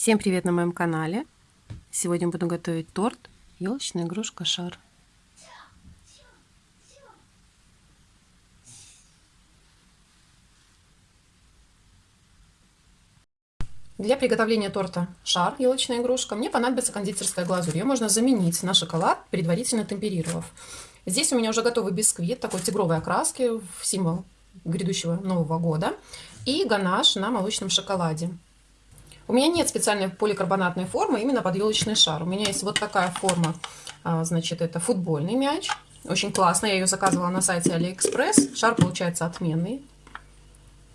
Всем привет на моем канале! Сегодня буду готовить торт елочная игрушка шар. Для приготовления торта шар елочная игрушка мне понадобится кондитерская глазурь. Ее можно заменить на шоколад, предварительно темперировав. Здесь у меня уже готовый бисквит такой тигровой окраски в символ грядущего Нового года и ганаш на молочном шоколаде. У меня нет специальной поликарбонатной формы именно под елочный шар. У меня есть вот такая форма, а, значит, это футбольный мяч. Очень классно, я ее заказывала на сайте Алиэкспресс. Шар получается отменный.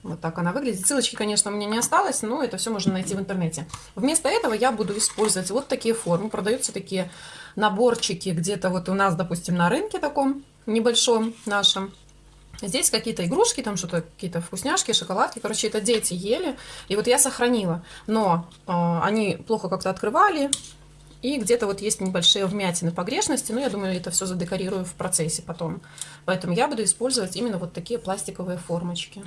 Вот так она выглядит. Ссылочки, конечно, у меня не осталось, но это все можно найти в интернете. Вместо этого я буду использовать вот такие формы. Продаются такие наборчики где-то вот у нас, допустим, на рынке таком небольшом нашем. Здесь какие-то игрушки, там что-то, какие-то вкусняшки, шоколадки. Короче, это дети ели. И вот я сохранила. Но э, они плохо как-то открывали. И где-то вот есть небольшие вмятины погрешности. Но я думаю, это все задекорирую в процессе потом. Поэтому я буду использовать именно вот такие пластиковые формочки.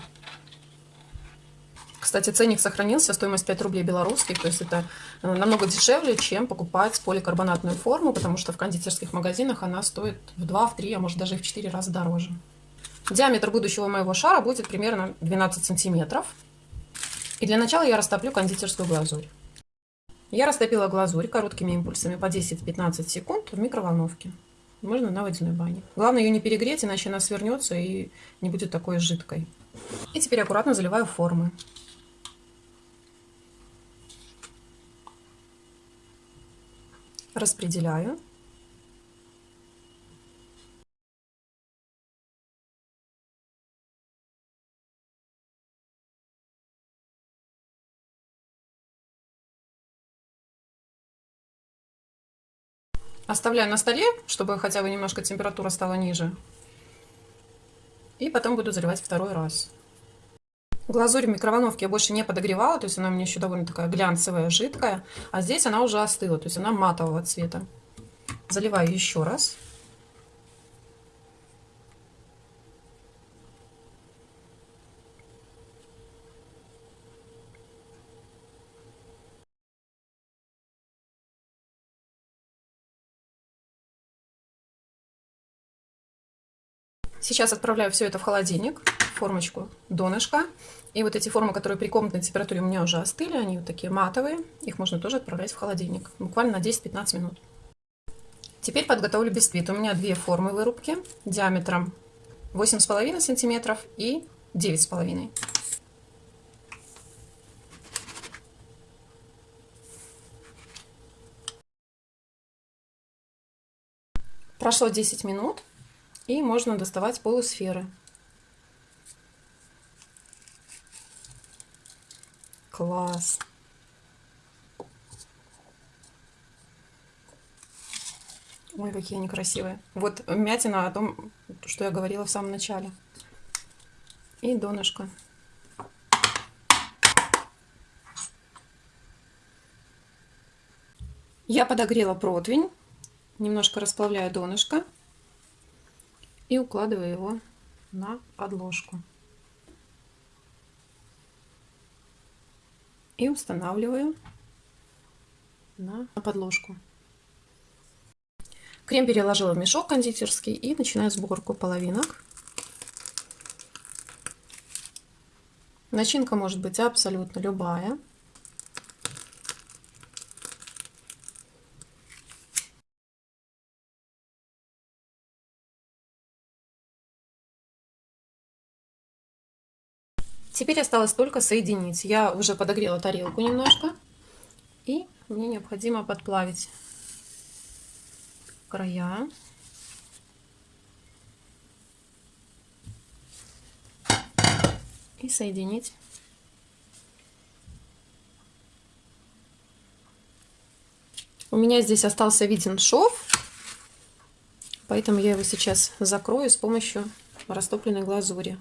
Кстати, ценник сохранился, стоимость 5 рублей белорусских, то есть это э, намного дешевле, чем покупать поликарбонатную форму, потому что в кондитерских магазинах она стоит в 2, в 3, а может даже и в 4 раза дороже. Диаметр будущего моего шара будет примерно 12 сантиметров. И для начала я растоплю кондитерскую глазурь. Я растопила глазурь короткими импульсами по 10-15 секунд в микроволновке. Можно на водяной бане. Главное ее не перегреть, иначе она свернется и не будет такой жидкой. И теперь аккуратно заливаю формы. Распределяю. Оставляю на столе, чтобы хотя бы немножко температура стала ниже. И потом буду заливать второй раз. Глазурь в микроволновке я больше не подогревала, то есть она у меня еще довольно такая глянцевая, жидкая. А здесь она уже остыла, то есть она матового цвета. Заливаю еще раз. Сейчас отправляю все это в холодильник, формочку донышко. И вот эти формы, которые при комнатной температуре у меня уже остыли, они вот такие матовые. Их можно тоже отправлять в холодильник, буквально на 10-15 минут. Теперь подготовлю бисквит. У меня две формы вырубки диаметром 8,5 сантиметров и 9,5. Прошло 10 минут. И можно доставать полусферы. Класс! Ой, какие они красивые. Вот мятина о том, что я говорила в самом начале. И донышко. Я подогрела противень. Немножко расплавляю донышко и укладываю его на подложку. И устанавливаю на подложку. Крем переложила в мешок кондитерский и начинаю сборку половинок. Начинка может быть абсолютно любая. Теперь осталось только соединить. Я уже подогрела тарелку немножко. И мне необходимо подплавить края. И соединить. У меня здесь остался виден шов, поэтому я его сейчас закрою с помощью растопленной глазури.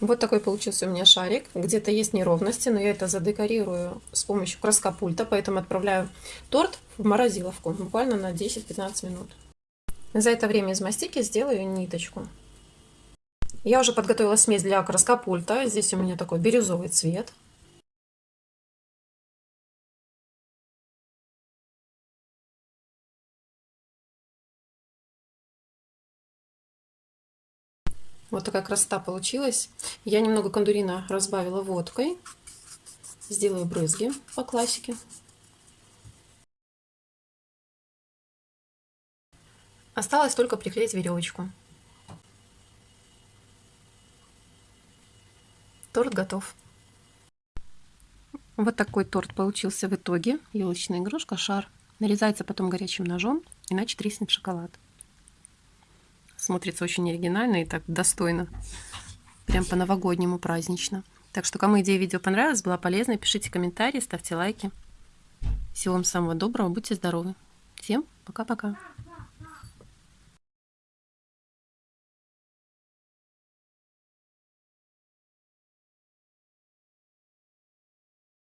Вот такой получился у меня шарик. Где-то есть неровности, но я это задекорирую с помощью краскопульта, поэтому отправляю торт в морозиловку буквально на 10-15 минут. За это время из мастики сделаю ниточку. Я уже подготовила смесь для краскопульта. Здесь у меня такой бирюзовый цвет. Вот такая красота получилась. Я немного кондурина разбавила водкой. Сделаю брызги по классике. Осталось только приклеить веревочку. Торт готов. Вот такой торт получился в итоге. Елочная игрушка, шар. Нарезается потом горячим ножом, иначе треснет шоколад. Смотрится очень оригинально и так достойно. Прям по-новогоднему празднично. Так что, кому идея видео понравилась, была полезна, пишите комментарии, ставьте лайки. Всего вам самого доброго, будьте здоровы. Всем пока-пока.